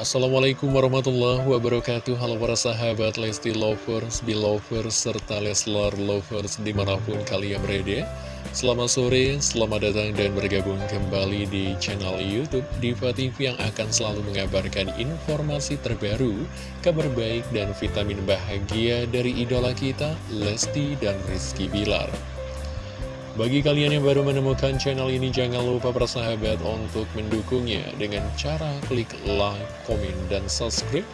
Assalamualaikum warahmatullahi wabarakatuh. Halo para sahabat Lesti Lovers, Belovers, serta Leslar Lovers di mana pun kalian berada. Selamat sore, selamat datang dan bergabung kembali di channel Youtube Diva TV yang akan selalu mengabarkan informasi terbaru Kabar baik dan vitamin bahagia dari idola kita Lesti dan Rizky Bilar bagi kalian yang baru menemukan channel ini, jangan lupa bersahabat untuk mendukungnya dengan cara klik like, komen, dan subscribe,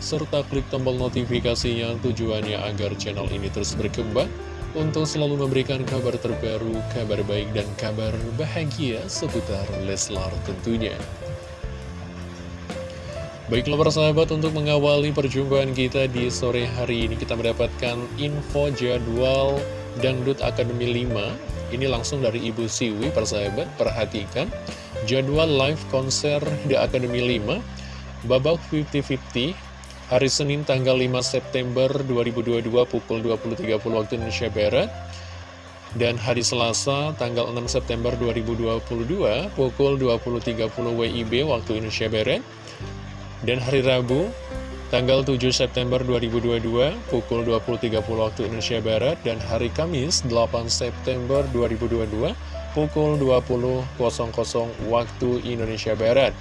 serta klik tombol notifikasinya tujuannya agar channel ini terus berkembang untuk selalu memberikan kabar terbaru, kabar baik, dan kabar bahagia seputar Leslar tentunya. Baiklah persahabat untuk mengawali perjumpaan kita di sore hari ini kita mendapatkan info jadwal Dangdut Akademi 5 Ini langsung dari Ibu Siwi persahabat Perhatikan. Jadwal live konser di Akademi 5 Babak 50-50 Hari Senin tanggal 5 September 2022 pukul 20.30 waktu Indonesia Barat dan hari Selasa tanggal 6 September 2022 pukul 20.30 WIB waktu Indonesia Barat dan hari Rabu tanggal 7 September 2022 pukul 20.30 waktu Indonesia Barat dan hari Kamis 8 September 2022 pukul 20.00 waktu Indonesia Barat.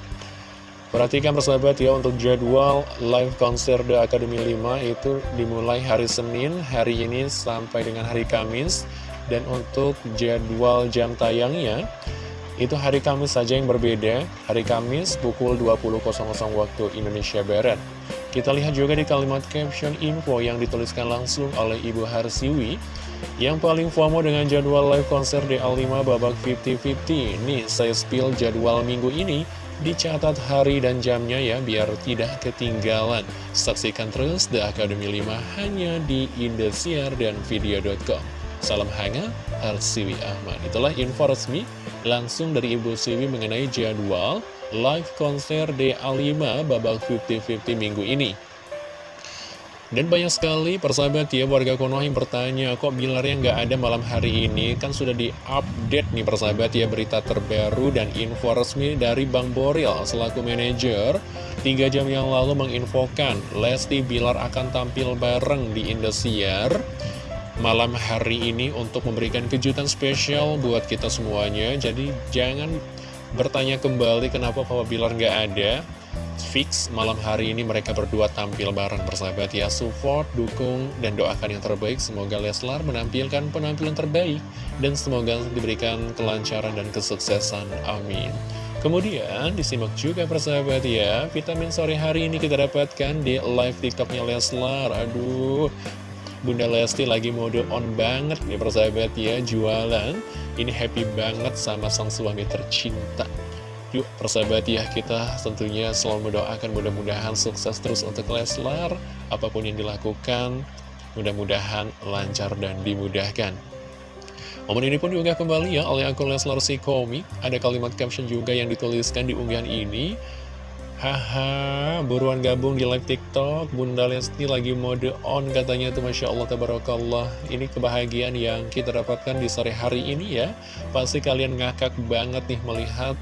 Perhatikan persahabat ya untuk jadwal live konser The Academy 5 itu dimulai hari Senin hari ini sampai dengan hari Kamis. Dan untuk jadwal jam tayangnya itu hari Kamis saja yang berbeda. Hari Kamis pukul 20.00 waktu Indonesia Barat kita lihat juga di kalimat caption info yang dituliskan langsung oleh Ibu Harsiwi. Yang paling FOMO dengan jadwal live konser DA5 babak 50-50 Nih saya spill jadwal minggu ini Dicatat hari dan jamnya ya biar tidak ketinggalan. Saksikan terus The Academy 5 hanya di Indosiar dan Video.com Salam hangat, Harsiwi Ahmad. Itulah info resmi langsung dari Ibu Siwi mengenai jadwal live konser DA5 babak 50-50 minggu ini. Dan banyak sekali persahabat ya warga Konoha yang bertanya kok Bilarnya nggak ada malam hari ini? Kan sudah diupdate nih persahabat ya berita terbaru dan info resmi dari Bang Boril selaku manajer. 3 jam yang lalu menginfokan Lesti Bilar akan tampil bareng di Indosiar malam hari ini untuk memberikan kejutan spesial buat kita semuanya. Jadi jangan bertanya kembali kenapa Papa Bilar nggak ada? Fix malam hari ini mereka berdua tampil bareng bersahabat ya Support, dukung, dan doakan yang terbaik. Semoga Leslar menampilkan penampilan terbaik Dan semoga diberikan kelancaran dan kesuksesan. Amin. Kemudian disimak juga persahabat ya. Vitamin sore hari ini kita dapatkan di live tiktoknya Leslar. Aduh Bunda Lesti lagi mode on banget nih persahabat ya Jualan. Ini happy banget sama sang suami tercinta. Yuk persahabat ya kita tentunya selalu mendoakan mudah-mudahan sukses terus untuk Leslar. Apa pun yang dilakukan mudah-mudahan lancar dan dimudahkan. Momen ini pun juga kembali ya oleh akun Leslar si komik Ada kalimat caption juga yang dituliskan di unggahan ini Haha, buruan gabung di live TikTok. Bunda Lesti lagi mode on katanya tuh Masya Allah, Tabarakallah. Ini kebahagiaan yang kita dapatkan di sore hari ini ya. Pasti kalian ngakak banget nih melihat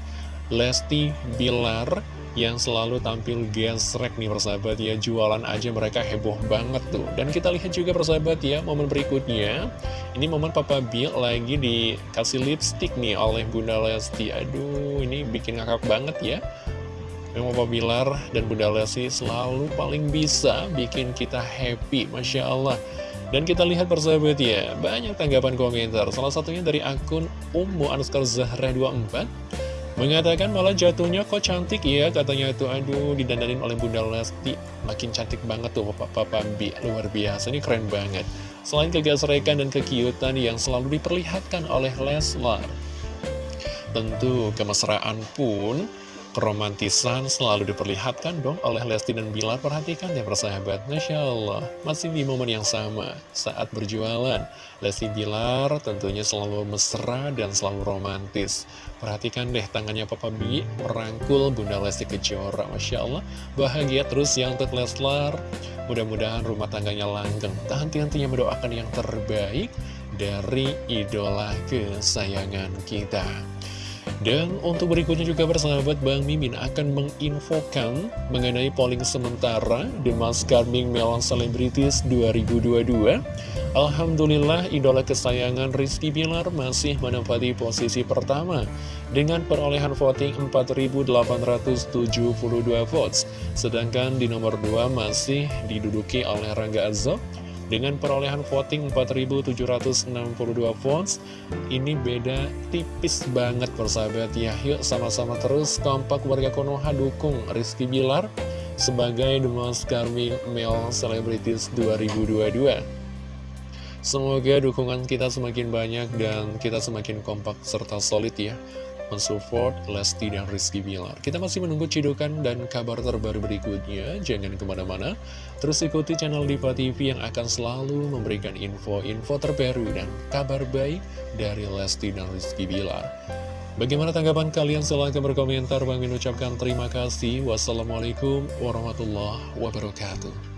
Lesti Bilar yang selalu tampil gesrek nih persahabat ya. Jualan aja mereka heboh banget tuh. Dan kita lihat juga persahabat ya momen berikutnya. Ini momen Papa Bill lagi dikasih lipstick nih oleh Bunda Lesti. Aduh ini bikin ngakak banget ya Memang Papa Bilar dan Bunda Lesti selalu paling bisa bikin kita happy, Masya Allah. Dan kita lihat persahabat ya, banyak tanggapan komentar. Salah satunya dari akun Ummu Anuskar Zahra 24 Mengatakan malah jatuhnya kok cantik ya Katanya itu aduh didandanin oleh Bunda Lesti Makin cantik banget tuh Papa, Papa Bi Luar biasa, ini keren banget Selain kegasrekan dan kekiutan yang selalu diperlihatkan oleh Leslar Tentu kemesraan pun Keromantisan selalu diperlihatkan dong oleh Lesti dan Bilar Perhatikan ya persahabat Masya Allah. Masih di momen yang sama Saat berjualan. Lesti Bilar tentunya selalu mesra dan selalu romantis. Perhatikan deh tangannya Papa Bi Merangkul Bunda Lesti Kejora. Masya Allah Bahagia terus yang untuk Leslar. Mudah-mudahan rumah tangganya langgeng. Tak henti-hentinya mendoakan yang terbaik Dari idola kesayangan kita Dan untuk berikutnya juga bersahabat Bang Mimin akan menginfokan mengenai polling sementara The Mask Carming Melon Celebrities 2022. Alhamdulillah idola kesayangan Rizky Bilar masih menempati posisi pertama dengan perolehan voting 4.872 votes. Sedangkan di nomor 2 masih diduduki oleh Rangga Azob dengan perolehan voting 4.762 votes, ini beda tipis banget persahabat ya. Yuk sama-sama terus kompak warga Konoha dukung Rizky Bilar sebagai The Most Charming Male Celebrities 2022. Semoga dukungan kita semakin banyak dan kita semakin kompak serta solid ya mensupport Lesti dan Rizky Bilar. Kita masih menunggu cidukan dan kabar terbaru berikutnya. Jangan ke mana-mana, terus ikuti channel Diva TV yang akan selalu memberikan info-info terbaru dan kabar baik dari Lesti dan Rizky Bilar. Bagaimana tanggapan kalian? Silahkan berkomentar. Bang ucapkan terima kasih. Wassalamualaikum warahmatullahi wabarakatuh.